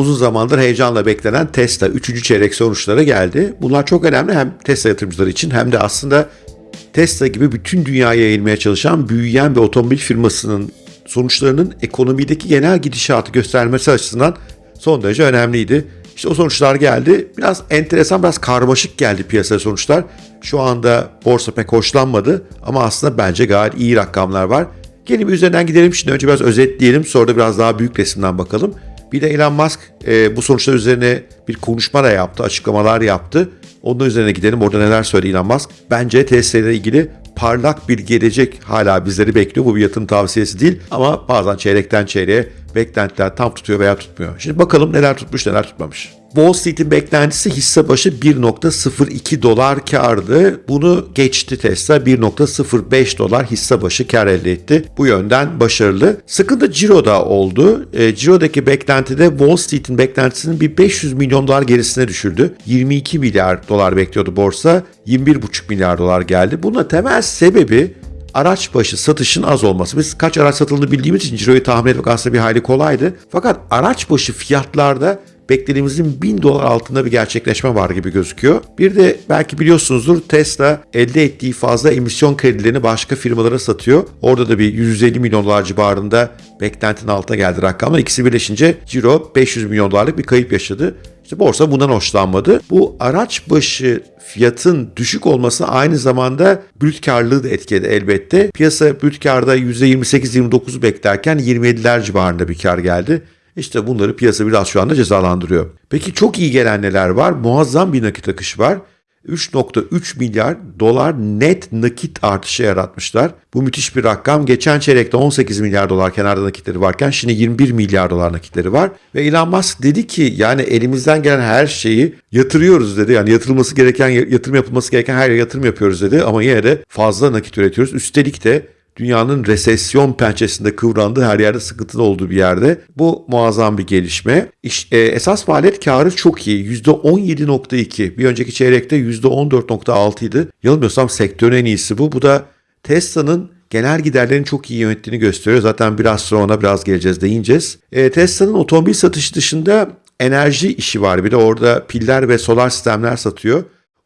uzun zamandır heyecanla beklenen Tesla 3. çeyrek sonuçları geldi. Bunlar çok önemli hem Tesla yatırımcıları için hem de aslında Tesla gibi bütün dünyaya yayılmaya çalışan büyüyen bir otomobil firmasının sonuçlarının ekonomideki genel gidişatı göstermesi açısından son derece önemliydi. İşte o sonuçlar geldi. Biraz enteresan, biraz karmaşık geldi piyasaya sonuçlar. Şu anda borsa pek hoşlanmadı ama aslında bence gayet iyi rakamlar var. Gelin üzerinden gidelim. Şimdi önce biraz özetleyelim sonra da biraz daha büyük resimden bakalım. Bir de Elon Musk e, bu sonuçlar üzerine bir konuşma da yaptı, açıklamalar yaptı. Onun üzerine gidelim. Orada neler söyledi Elon Musk? Bence Tesla ile ilgili parlak bir gelecek hala bizleri bekliyor. Bu bir yatırım tavsiyesi değil ama bazen çeyrekten çeyreğe beklentiler tam tutuyor veya tutmuyor. Şimdi bakalım neler tutmuş neler tutmamış. Wall Street'in beklentisi hisse başı 1.02 dolar kardı. Bunu geçti Tesla 1.05 dolar hisse başı kar elde etti. Bu yönden başarılı. Sıkıntı Ciro'da oldu. E, Ciro'daki beklentide Wall Street'in beklentisinin bir 500 milyon dolar gerisine düşürdü. 22 milyar dolar bekliyordu borsa. 21,5 milyar dolar geldi. Buna temel sebebi araç başı satışın az olması. Biz kaç araç satıldığını bildiğimiz için ciroyu tahmin etmek aslında bir hayli kolaydı. Fakat araç başı fiyatlarda beklediğimizin 1000 dolar altında bir gerçekleşme var gibi gözüküyor. Bir de belki biliyorsunuzdur Tesla elde ettiği fazla emisyon kredilerini başka firmalara satıyor. Orada da bir 150 milyon dolar civarında beklentinin altına geldi rakamlar. İkisi birleşince Ciro 500 milyon dolarlık bir kayıp yaşadı. İşte borsa bundan hoşlanmadı. Bu araç başı fiyatın düşük olması aynı zamanda brüt karlılığı da etkiledi elbette. Piyasa brüt karda %28-29'u beklerken 27'ler civarında bir kar geldi. İşte bunları piyasa biraz şu anda cezalandırıyor. Peki çok iyi gelen neler var? Muazzam bir nakit akışı var. 3.3 milyar dolar net nakit artışı yaratmışlar. Bu müthiş bir rakam. Geçen çeyrekte 18 milyar dolar kenarda nakitleri varken şimdi 21 milyar dolar nakitleri var. Ve Elon Musk dedi ki yani elimizden gelen her şeyi yatırıyoruz dedi. Yani yatırılması gereken, yatırım yapılması gereken her yere yatırım yapıyoruz dedi. Ama yine de fazla nakit üretiyoruz. Üstelik de dünyanın resesyon pençesinde kıvrandığı her yerde sıkıntılı olduğu bir yerde. Bu muazzam bir gelişme. İş, e, esas maliyet karı çok iyi. %17.2. Bir önceki çeyrekte %14.6 idi. Yanılmıyorsam sektörün en iyisi bu. Bu da Tesla'nın genel giderlerini çok iyi yönettiğini gösteriyor. Zaten biraz sonra ona biraz geleceğiz değineceğiz. E, Tesla'nın otomobil satışı dışında enerji işi var. Bir de orada piller ve solar sistemler satıyor.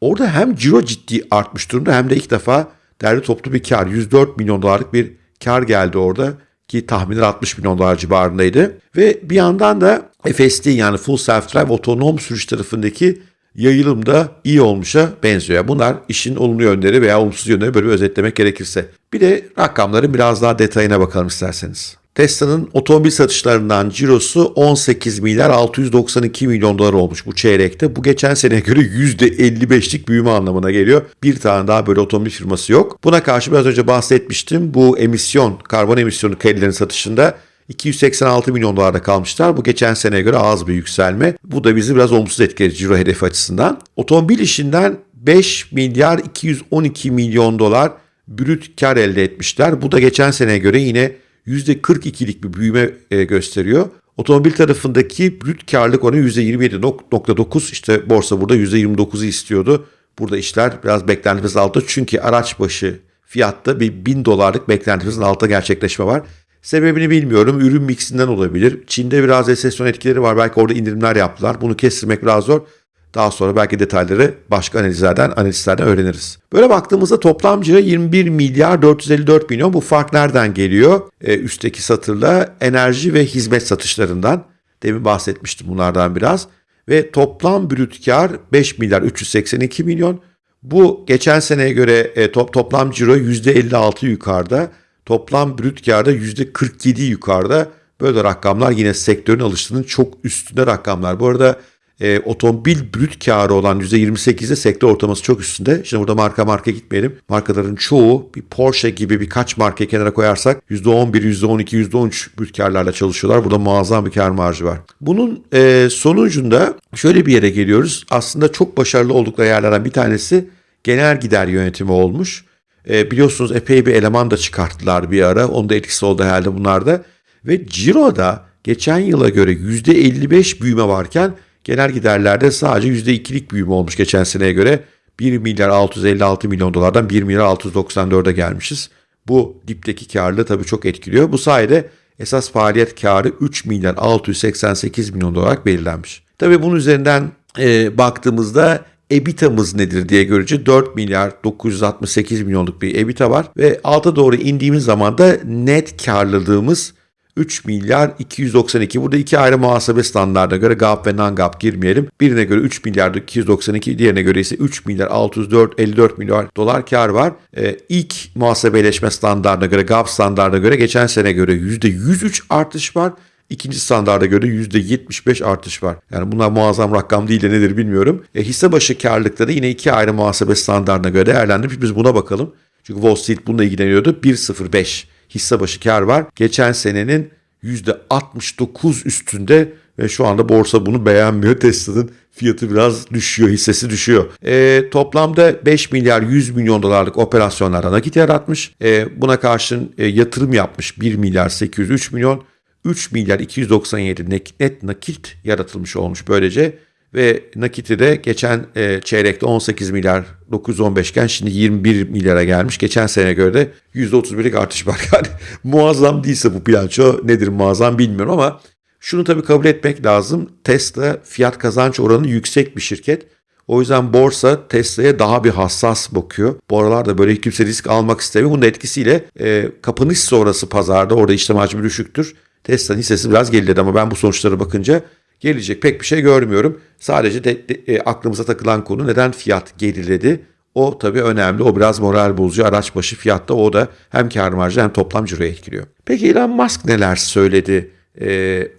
Orada hem ciro ciddi artmış durumda hem de ilk defa derli toplu bir kar. 104 milyon dolarlık bir kar geldi orada ki tahminler 60 milyon dolar civarındaydı. Ve bir yandan da FSD yani Full Self Drive otonom sürüş tarafındaki yayılım da iyi olmuşa benziyor. Bunlar işin olumlu yönleri veya olumsuz yönleri böyle bir özetlemek gerekirse. Bir de rakamların biraz daha detayına bakalım isterseniz. Tesla'nın otomobil satışlarından cirosu 18 milyar 692 milyon dolar olmuş bu çeyrekte. Bu geçen seneye göre %55'lik büyüme anlamına geliyor. Bir tane daha böyle otomobil firması yok. Buna karşı biraz önce bahsetmiştim. Bu emisyon, karbon emisyonu kredilerin satışında 286 milyon dolarda kalmışlar. Bu geçen seneye göre az bir yükselme. Bu da bizi biraz olumsuz etkiledi ciro hedefi açısından. Otomobil işinden 5 milyar 212 milyon dolar brüt kar elde etmişler. Bu da geçen seneye göre yine %42'lik bir büyüme e, gösteriyor. Otomobil tarafındaki brüt karlılık oranı %27.9 işte borsa burada %29'u istiyordu. Burada işler biraz beklentimizin altında çünkü araç başı fiyatta bir 1000 dolarlık beklentimizin altında gerçekleşme var. Sebebini bilmiyorum. Ürün mixinden olabilir. Çin'de biraz resesyon etkileri var. Belki orada indirimler yaptılar. Bunu kestirmek biraz zor. Daha sonra belki detayları başka analizlerden, analistlerden öğreniriz. Böyle baktığımızda toplam ciro 21 milyar 454 milyon. Bu fark nereden geliyor? Ee, üstteki satırla enerji ve hizmet satışlarından. Demin bahsetmiştim bunlardan biraz. Ve toplam brüt kar 5 milyar 382 milyon. Bu geçen seneye göre e, top, toplam ciro %56 yukarıda. Toplam brüt karda %47 yukarıda. Böyle rakamlar yine sektörün alıştığının çok üstünde rakamlar. Bu arada e, otomobil brüt karı olan %28'de sektör ortalaması çok üstünde. Şimdi burada marka marka gitmeyelim. Markaların çoğu bir Porsche gibi birkaç marka kenara koyarsak %11, %12, %13 brüt karlarla çalışıyorlar. Burada muazzam bir kar marjı var. Bunun e, sonucunda şöyle bir yere geliyoruz. Aslında çok başarılı oldukları yerlerden bir tanesi genel gider yönetimi olmuş. E, biliyorsunuz epey bir eleman da çıkarttılar bir ara. Onun da etkisi oldu herhalde bunlarda. Ve Ciro'da geçen yıla göre %55 büyüme varken Genel giderlerde sadece %2'lik büyüme olmuş geçen seneye göre. 1 milyar 656 milyon dolardan 1 milyar 694'e gelmişiz. Bu dipteki karlılığı tabii çok etkiliyor. Bu sayede Esas faaliyet karı 3 milyar 688 milyon olarak belirlenmiş. Tabii bunun üzerinden e, baktığımızda EBITA'mız nedir diye görünce 4 milyar 968 milyonluk bir EBITDA var ve alta doğru indiğimiz zaman da net karlılığımız 3 milyar 292. Burada iki ayrı muhasebe standartına göre GAP ve non-GAP girmeyelim. Birine göre 3 milyar 292, diğerine göre ise 3 milyar 604 54 milyar dolar kar var. Ee, ilk muhasebeleşme standartına göre GAP standartına göre geçen sene göre %103 artış var. İkinci standarda göre %75 artış var. Yani bunlar muazzam rakam değil de nedir bilmiyorum. E, hisse başı karlılıkta yine iki ayrı muhasebe standartına göre değerlendirmiş. Biz buna bakalım. Çünkü Wall Street bununla ilgileniyordu. 1.05 hisse başı kar var. Geçen senenin %69 üstünde ve şu anda borsa bunu beğenmiyor. Tesla'nın fiyatı biraz düşüyor, hissesi düşüyor. E, toplamda 5 milyar 100 milyon dolarlık operasyonlara nakit yaratmış. E, buna karşın e, yatırım yapmış 1 milyar 803 milyon. 3 milyar 297 net, net nakit yaratılmış olmuş böylece. Ve nakiti de geçen e, çeyrekte 18 milyar 915 iken şimdi 21 milyara gelmiş. Geçen sene göre de %31'lik artış var. Yani muazzam değilse bu bilanço nedir muazzam bilmiyorum ama şunu tabii kabul etmek lazım. Tesla fiyat kazanç oranı yüksek bir şirket. O yüzden borsa Tesla'ya daha bir hassas bakıyor. Bu aralarda böyle kimse risk almak istemiyor. Bunun etkisiyle e, kapanış sonrası pazarda orada işlem hacmi düşüktür. Tesla'nın hissesi biraz geriledi ama ben bu sonuçlara bakınca gelecek pek bir şey görmüyorum. Sadece de, de, e, aklımıza takılan konu neden fiyat geriledi? O tabii önemli. O biraz moral bozucu. Araç başı fiyatta o da hem kar marjı hem toplam ciroyu etkiliyor. Peki Elon Musk neler söyledi? Ee,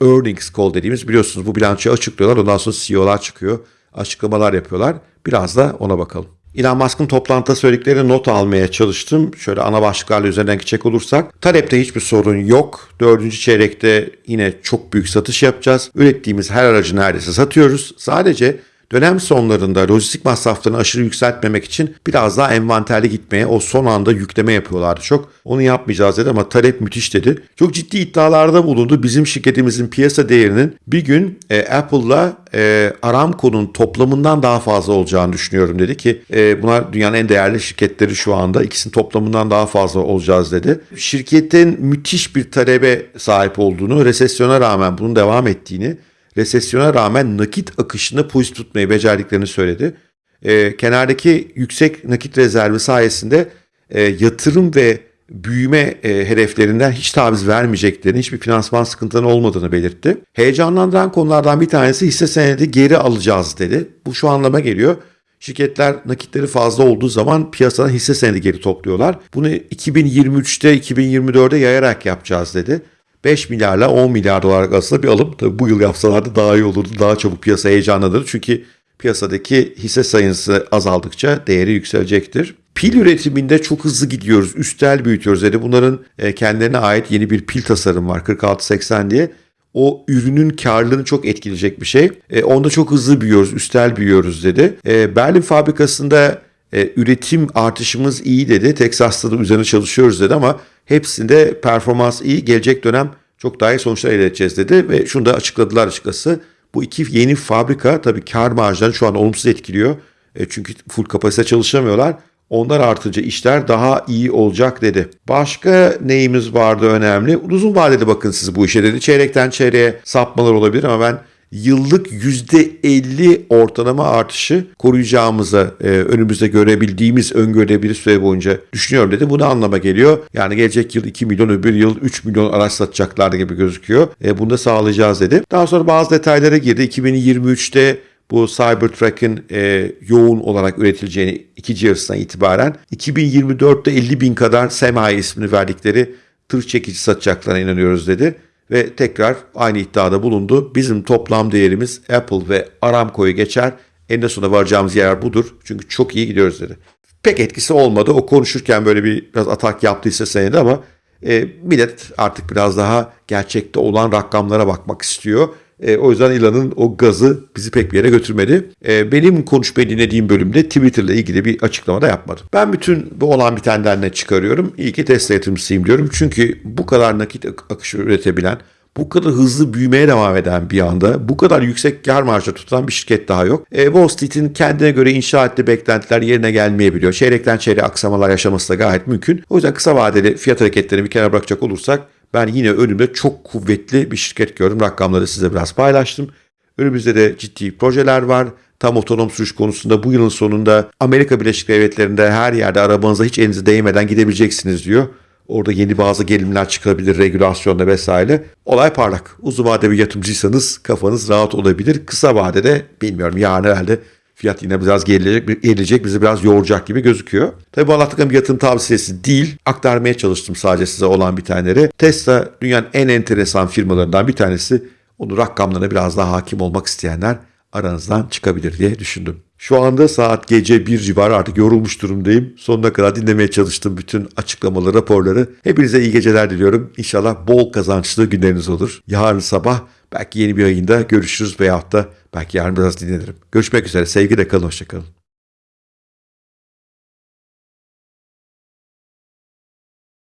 earnings call dediğimiz biliyorsunuz bu bilançoyu açıklıyorlar. Ondan sonra CEO'lar çıkıyor. Açıklamalar yapıyorlar. Biraz da ona bakalım. Elon Musk'ın toplantıda söylediklerini not almaya çalıştım. Şöyle ana başlıklarla üzerinden geçecek olursak. Talepte hiçbir sorun yok. Dördüncü çeyrekte yine çok büyük satış yapacağız. Ürettiğimiz her aracı neredeyse satıyoruz. Sadece Dönem sonlarında lojistik masraflarını aşırı yükseltmemek için biraz daha envanterli gitmeye o son anda yükleme yapıyorlardı çok. Onu yapmayacağız dedi ama talep müthiş dedi. Çok ciddi iddialarda bulundu. Bizim şirketimizin piyasa değerinin bir gün e, Apple'la e, Aramco'nun toplamından daha fazla olacağını düşünüyorum dedi ki e, bunlar dünyanın en değerli şirketleri şu anda. İkisinin toplamından daha fazla olacağız dedi. Şirketin müthiş bir talebe sahip olduğunu, resesyona rağmen bunun devam ettiğini resesyona rağmen nakit akışını pozitif tutmayı becerdiklerini söyledi. E, kenardaki yüksek nakit rezervi sayesinde e, yatırım ve büyüme e, hedeflerinden hiç taviz vermeyeceklerini, hiçbir finansman sıkıntılarının olmadığını belirtti. Heyecanlandıran konulardan bir tanesi hisse senedi geri alacağız dedi. Bu şu anlama geliyor. Şirketler nakitleri fazla olduğu zaman piyasadan hisse senedi geri topluyorlar. Bunu 2023'te 2024'de yayarak yapacağız dedi. 5 milyarla 10 milyar dolar arasında bir alım. Tabii bu yıl yapsalardı daha iyi olurdu. Daha çabuk piyasa heyecanlanır. Çünkü piyasadaki hisse sayısı azaldıkça değeri yükselecektir. Pil üretiminde çok hızlı gidiyoruz. Üstel büyütüyoruz dedi. Bunların e, kendilerine ait yeni bir pil tasarım var 4680 diye. O ürünün karlılığını çok etkileyecek bir şey. E, onda çok hızlı büyüyoruz, üstel büyüyoruz dedi. E, Berlin fabrikasında üretim artışımız iyi dedi. Texas'ta da üzerine çalışıyoruz dedi ama Hepsinde performans iyi. Gelecek dönem çok daha iyi sonuçlar elde edeceğiz dedi ve şunu da açıkladılar açıkçası. Bu iki yeni fabrika tabii kar marjlarını şu an olumsuz etkiliyor. E, çünkü full kapasite çalışamıyorlar. Onlar artınca işler daha iyi olacak dedi. Başka neyimiz vardı önemli? Uzun vadede bakın siz bu işe dedi. Çeyrekten çeyreğe sapmalar olabilir ama ben yıllık %50 ortalama artışı koruyacağımıza e, önümüzde görebildiğimiz öngörülebilir süre boyunca düşünüyorum dedi. Bu ne anlama geliyor? Yani gelecek yıl 2 milyon öbür yıl 3 milyon araç satacaklar gibi gözüküyor. E, bunu da sağlayacağız dedi. Daha sonra bazı detaylara girdi. 2023'te bu Cybertruck'ın e, yoğun olarak üretileceğini ikinci yarısından itibaren 2024'te 50 bin kadar Semi ismini verdikleri tır çekici satacaklarına inanıyoruz dedi ve tekrar aynı iddiada bulundu. Bizim toplam değerimiz Apple ve Aramco'yu geçer. En sonunda varacağımız yer budur. Çünkü çok iyi gidiyoruz dedi. Pek etkisi olmadı. O konuşurken böyle bir biraz atak yaptıysa senedi ama e, millet artık biraz daha gerçekte olan rakamlara bakmak istiyor. E, o yüzden Elon'un o gazı bizi pek bir yere götürmedi. E, benim konuşmayı dinlediğim bölümde Twitter'la ilgili bir açıklama da yapmadım. Ben bütün bu olan bitenden ne çıkarıyorum? İyi ki Tesla yatırımcısıyım diyorum. Çünkü bu kadar nakit akışı üretebilen, bu kadar hızlı büyümeye devam eden bir anda bu kadar yüksek kar marjı tutan bir şirket daha yok. E, Wall Street'in kendine göre inşa ettiği beklentiler yerine gelmeyebiliyor. Çeyrekten çeyreğe aksamalar yaşaması da gayet mümkün. O yüzden kısa vadeli fiyat hareketlerini bir kenara bırakacak olursak Ben yine önümde çok kuvvetli bir şirket gördüm. Rakamları size biraz paylaştım. Önümüzde de ciddi projeler var. Tam otonom sürüş konusunda bu yılın sonunda Amerika Birleşik Devletleri'nde her yerde arabanıza hiç elinize değmeden gidebileceksiniz diyor. Orada yeni bazı gerilimler çıkabilir regülasyonda vesaire. Olay parlak. Uzun vade bir yatırımcıysanız kafanız rahat olabilir. Kısa vadede bilmiyorum yarın herhalde fiyat yine biraz gerilecek, gerilecek bizi biraz yoğuracak gibi gözüküyor. Tabii bu anlattıklarım yatırım tavsiyesi değil. Aktarmaya çalıştım sadece size olan bir taneleri. Tesla dünyanın en enteresan firmalarından bir tanesi. Onu rakamlarına biraz daha hakim olmak isteyenler aranızdan çıkabilir diye düşündüm. Şu anda saat gece 1 civarı artık yorulmuş durumdayım. Sonuna kadar dinlemeye çalıştım bütün açıklamaları, raporları. Hepinize iyi geceler diliyorum. İnşallah bol kazançlı günleriniz olur. Yarın sabah belki yeni bir yayında görüşürüz veyahut da belki yarın biraz dinlenirim. Görüşmek üzere. Sevgiyle kalın, hoşçakalın.